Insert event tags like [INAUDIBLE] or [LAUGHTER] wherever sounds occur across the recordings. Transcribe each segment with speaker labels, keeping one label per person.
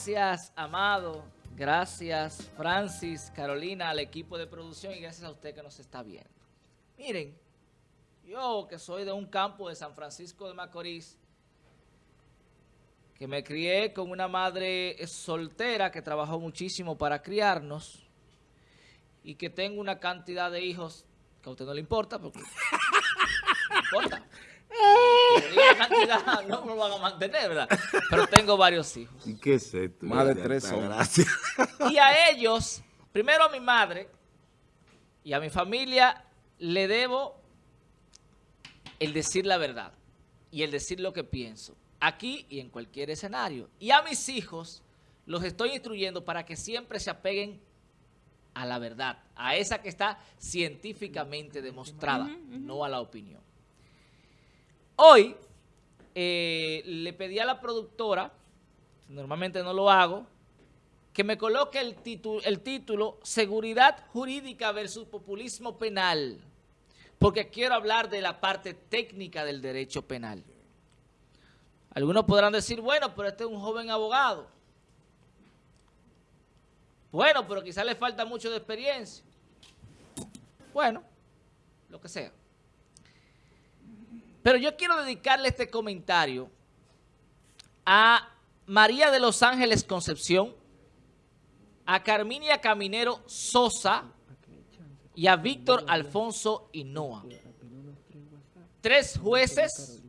Speaker 1: Gracias, Amado. Gracias, Francis, Carolina, al equipo de producción y gracias a usted que nos está viendo. Miren, yo que soy de un campo de San Francisco de Macorís, que me crié con una madre soltera que trabajó muchísimo para criarnos y que tengo una cantidad de hijos que a usted no le importa, porque [LAUGHS] no importa. Cantidad [LAUGHS] no me lo van a mantener, ¿verdad? Pero tengo varios hijos.
Speaker 2: ¿Y qué es esto?
Speaker 3: Más de tres son.
Speaker 2: Gracias.
Speaker 1: Y a ellos, primero a mi madre y a mi familia, le debo el decir la verdad y el decir lo que pienso, aquí y en cualquier escenario. Y a mis hijos los estoy instruyendo para que siempre se apeguen a la verdad, a esa que está científicamente demostrada, no a la opinión. Hoy eh, le pedí a la productora, normalmente no lo hago, que me coloque el, el título Seguridad Jurídica versus Populismo Penal, porque quiero hablar de la parte técnica del derecho penal. Algunos podrán decir, bueno, pero este es un joven abogado. Bueno, pero quizás le falta mucho de experiencia. Bueno, lo que sea. Pero yo quiero dedicarle este comentario a María de los Ángeles Concepción, a Carminia Caminero Sosa y a Víctor Alfonso Hinoa. Tres jueces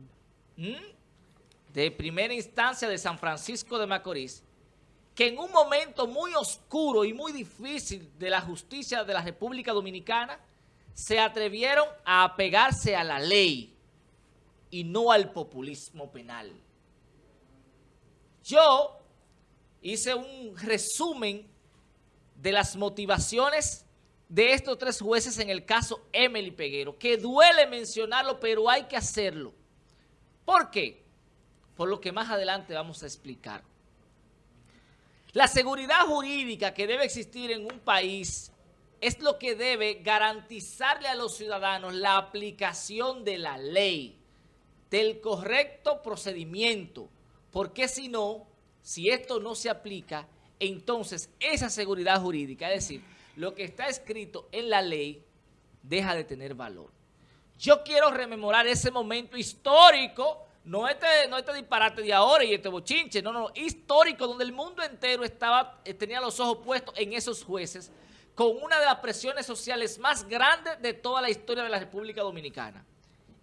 Speaker 1: de primera instancia de San Francisco de Macorís que en un momento muy oscuro y muy difícil de la justicia de la República Dominicana se atrevieron a apegarse a la ley y no al populismo penal. Yo hice un resumen de las motivaciones de estos tres jueces en el caso Emily Peguero, que duele mencionarlo, pero hay que hacerlo. ¿Por qué? Por lo que más adelante vamos a explicar. La seguridad jurídica que debe existir en un país es lo que debe garantizarle a los ciudadanos la aplicación de la ley, del correcto procedimiento, porque si no, si esto no se aplica, entonces esa seguridad jurídica, es decir, lo que está escrito en la ley, deja de tener valor. Yo quiero rememorar ese momento histórico no este, no este disparate de ahora y este bochinche, no, no, histórico, donde el mundo entero estaba, eh, tenía los ojos puestos en esos jueces, con una de las presiones sociales más grandes de toda la historia de la República Dominicana.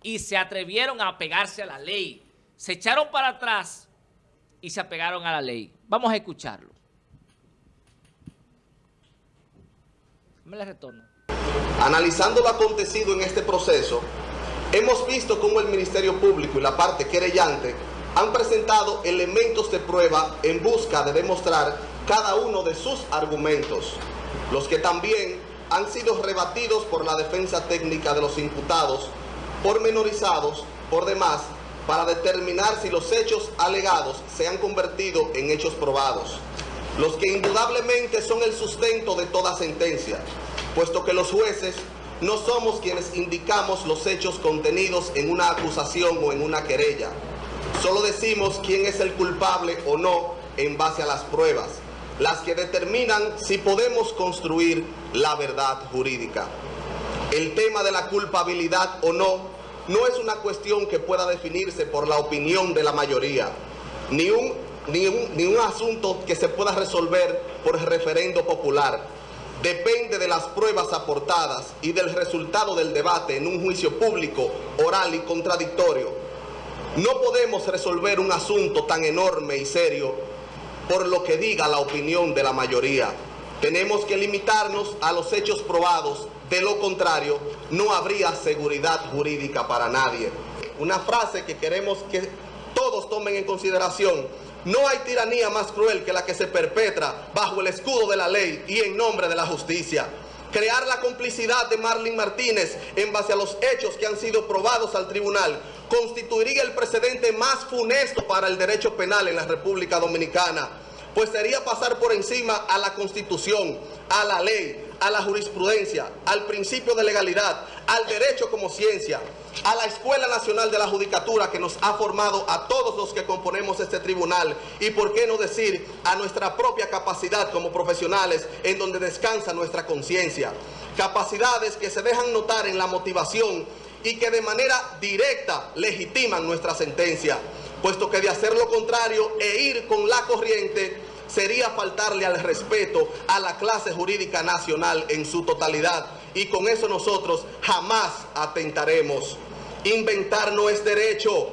Speaker 1: Y se atrevieron a apegarse a la ley. Se echaron para atrás y se apegaron a la ley. Vamos a escucharlo. Me la retorno.
Speaker 4: Analizando lo acontecido en este proceso, Hemos visto cómo el Ministerio Público y la parte querellante han presentado elementos de prueba en busca de demostrar cada uno de sus argumentos, los que también han sido rebatidos por la defensa técnica de los imputados, pormenorizados por demás, para determinar si los hechos alegados se han convertido en hechos probados, los que indudablemente son el sustento de toda sentencia, puesto que los jueces no somos quienes indicamos los hechos contenidos en una acusación o en una querella. Solo decimos quién es el culpable o no en base a las pruebas, las que determinan si podemos construir la verdad jurídica. El tema de la culpabilidad o no no es una cuestión que pueda definirse por la opinión de la mayoría, ni un, ni un, ni un asunto que se pueda resolver por referendo popular depende de las pruebas aportadas y del resultado del debate en un juicio público, oral y contradictorio. No podemos resolver un asunto tan enorme y serio por lo que diga la opinión de la mayoría. Tenemos que limitarnos a los hechos probados, de lo contrario no habría seguridad jurídica para nadie. Una frase que queremos que todos tomen en consideración no hay tiranía más cruel que la que se perpetra bajo el escudo de la ley y en nombre de la justicia. Crear la complicidad de Marlene Martínez en base a los hechos que han sido probados al tribunal constituiría el precedente más funesto para el derecho penal en la República Dominicana, pues sería pasar por encima a la Constitución, a la ley, a la jurisprudencia, al principio de legalidad, al derecho como ciencia, a la Escuela Nacional de la Judicatura que nos ha formado a todos los que componemos este tribunal y por qué no decir a nuestra propia capacidad como profesionales en donde descansa nuestra conciencia. Capacidades que se dejan notar en la motivación y que de manera directa legitiman nuestra sentencia, puesto que de hacer lo contrario e ir con la corriente sería faltarle al respeto a la clase jurídica nacional en su totalidad. Y con eso nosotros jamás atentaremos. Inventar no es derecho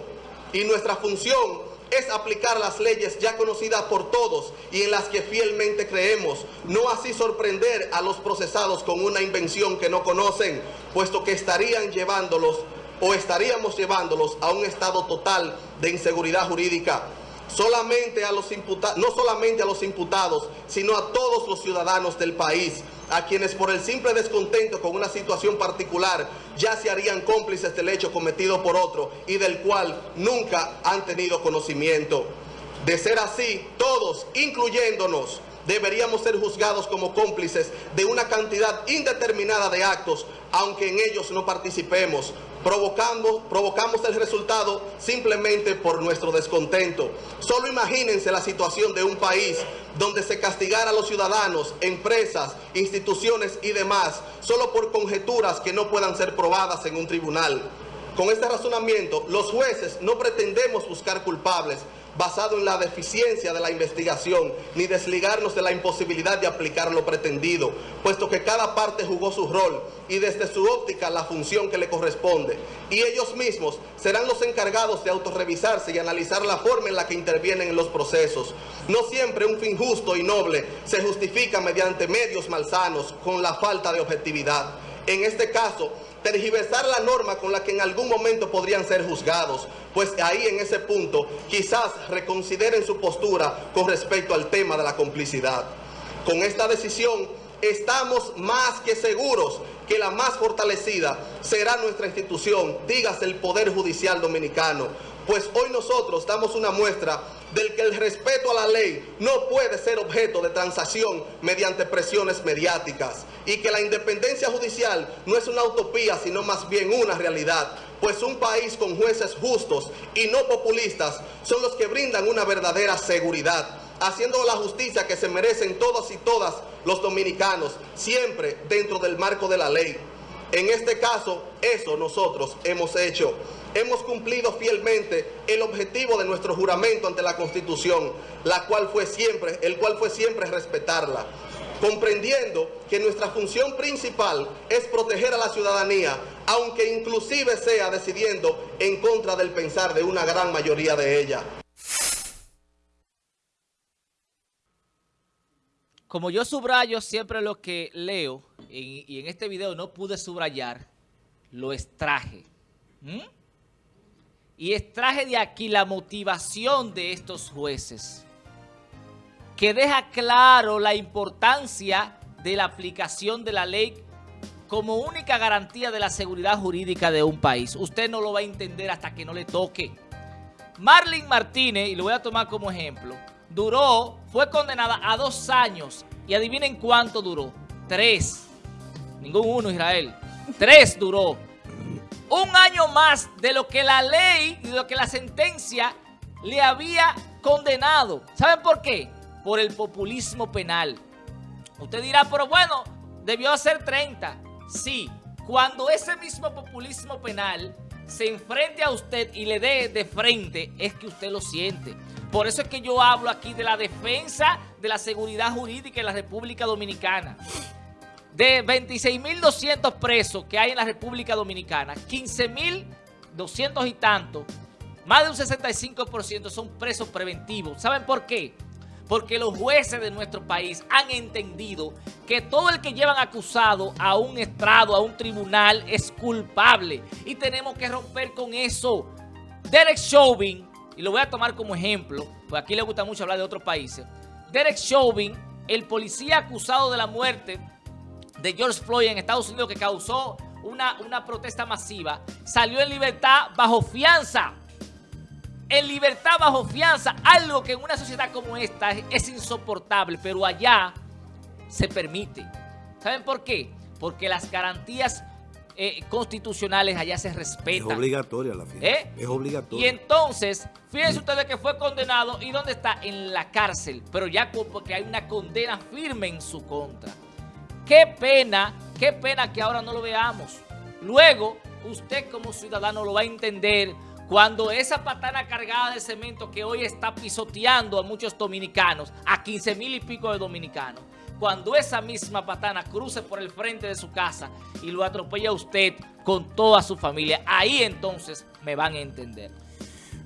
Speaker 4: y nuestra función es aplicar las leyes ya conocidas por todos y en las que fielmente creemos, no así sorprender a los procesados con una invención que no conocen, puesto que estarían llevándolos o estaríamos llevándolos a un estado total de inseguridad jurídica solamente a los imputados, no solamente a los imputados, sino a todos los ciudadanos del país, a quienes por el simple descontento con una situación particular ya se harían cómplices del hecho cometido por otro y del cual nunca han tenido conocimiento. De ser así, todos, incluyéndonos, deberíamos ser juzgados como cómplices de una cantidad indeterminada de actos, aunque en ellos no participemos, provocamos, el resultado simplemente por nuestro descontento. Solo imagínense la situación de un país donde se castigara a los ciudadanos, empresas, instituciones y demás, solo por conjeturas que no puedan ser probadas en un tribunal. Con este razonamiento, los jueces no pretendemos buscar culpables, basado en la deficiencia de la investigación, ni desligarnos de la imposibilidad de aplicar lo pretendido, puesto que cada parte jugó su rol y desde su óptica la función que le corresponde. Y ellos mismos serán los encargados de autorrevisarse y analizar la forma en la que intervienen en los procesos. No siempre un fin justo y noble se justifica mediante medios malsanos con la falta de objetividad. En este caso, tergiversar la norma con la que en algún momento podrían ser juzgados, pues ahí en ese punto quizás reconsideren su postura con respecto al tema de la complicidad. Con esta decisión estamos más que seguros que la más fortalecida será nuestra institución, dígase el Poder Judicial Dominicano, pues hoy nosotros damos una muestra del que el respeto a la ley no puede ser objeto de transacción mediante presiones mediáticas y que la independencia judicial no es una utopía, sino más bien una realidad, pues un país con jueces justos y no populistas son los que brindan una verdadera seguridad, haciendo la justicia que se merecen todos y todas los dominicanos, siempre dentro del marco de la ley. En este caso, eso nosotros hemos hecho. Hemos cumplido fielmente el objetivo de nuestro juramento ante la Constitución, la cual fue siempre, el cual fue siempre respetarla, comprendiendo que nuestra función principal es proteger a la ciudadanía, aunque inclusive sea decidiendo en contra del pensar de una gran mayoría de ella.
Speaker 1: Como yo subrayo siempre lo que leo, y, en este video no pude subrayar, lo extraje. Y extraje de aquí la motivación de estos jueces, que deja claro la importancia de la aplicación de la ley como única garantía de la seguridad jurídica de un país. Usted no lo va a entender hasta que no le toque. Marlene Martínez, y lo voy a tomar como ejemplo, duró, fue condenada a dos años. Y adivinen cuánto duró. Tres. Ningún uno, Israel. Tres duró un año más de lo que la ley y de lo que la sentencia le había condenado. ¿Saben por qué? Por el populismo penal. Usted dirá, pero bueno, debió ser 30. Sí, cuando ese mismo populismo penal se enfrente a usted y le dé de frente, es que usted lo siente. Por eso es que yo hablo aquí de la defensa de la seguridad jurídica en la República Dominicana. De 26.200 presos que hay en la República Dominicana, 15.200 y tanto, más de un 65% son presos preventivos. ¿Saben por qué? Porque los jueces de nuestro país han entendido que todo el que llevan acusado a un estrado, a un tribunal, es culpable. Y tenemos que romper con eso. Derek Chauvin, y lo voy a tomar como ejemplo, pues aquí le gusta mucho hablar de otros países. Derek Chauvin, el policía acusado de la muerte de George Floyd en Estados Unidos que causó una, una protesta masiva, salió en libertad bajo fianza. En libertad bajo fianza, algo que en una sociedad como esta es, insoportable, pero allá se permite. ¿Saben por qué? Porque las garantías eh, constitucionales allá se respetan.
Speaker 2: Es obligatoria la fiesta.
Speaker 1: ¿Eh?
Speaker 2: Es obligatoria.
Speaker 1: Y entonces, fíjense ustedes que fue condenado y ¿dónde está? En la cárcel, pero ya porque hay una condena firme en su contra. Qué pena, qué pena que ahora no lo veamos. Luego, usted como ciudadano lo va a entender cuando esa patana cargada de cemento que hoy está pisoteando a muchos dominicanos, a 15 mil y pico de dominicanos, cuando esa misma patana cruce por el frente de su casa y lo atropella a usted con toda su familia, ahí entonces me van a entender.